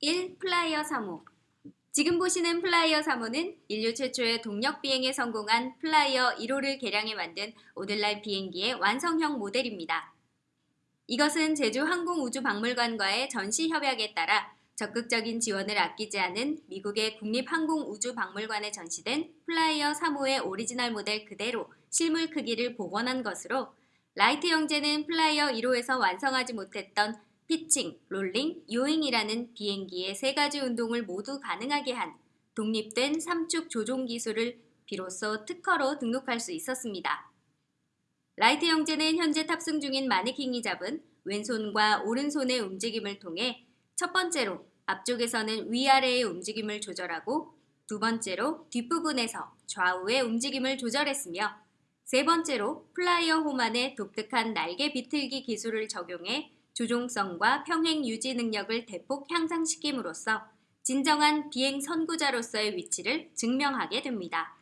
1. 플라이어 3호 지금 보시는 플라이어 3호는 인류 최초의 동력 비행에 성공한 플라이어 1호를 개량해 만든 오늘날 비행기의 완성형 모델입니다. 이것은 제주 항공우주박물관과의 전시 협약에 따라 적극적인 지원을 아끼지 않은 미국의 국립항공우주박물관에 전시된 플라이어 3호의 오리지널 모델 그대로 실물 크기를 복원한 것으로 라이트 형제는 플라이어 1호에서 완성하지 못했던 피칭, 롤링, 요잉이라는 비행기의 세 가지 운동을 모두 가능하게 한 독립된 삼축 조종 기술을 비로소 특허로 등록할 수 있었습니다. 라이트 형제는 현재 탑승 중인 마네킹이 잡은 왼손과 오른손의 움직임을 통해 첫 번째로 앞쪽에서는 위아래의 움직임을 조절하고 두 번째로 뒷부분에서 좌우의 움직임을 조절했으며 세 번째로 플라이어 호만의 독특한 날개 비틀기 기술을 적용해 조종성과 평형 유지 능력을 대폭 향상시킴으로써 진정한 비행 선구자로서의 위치를 증명하게 됩니다.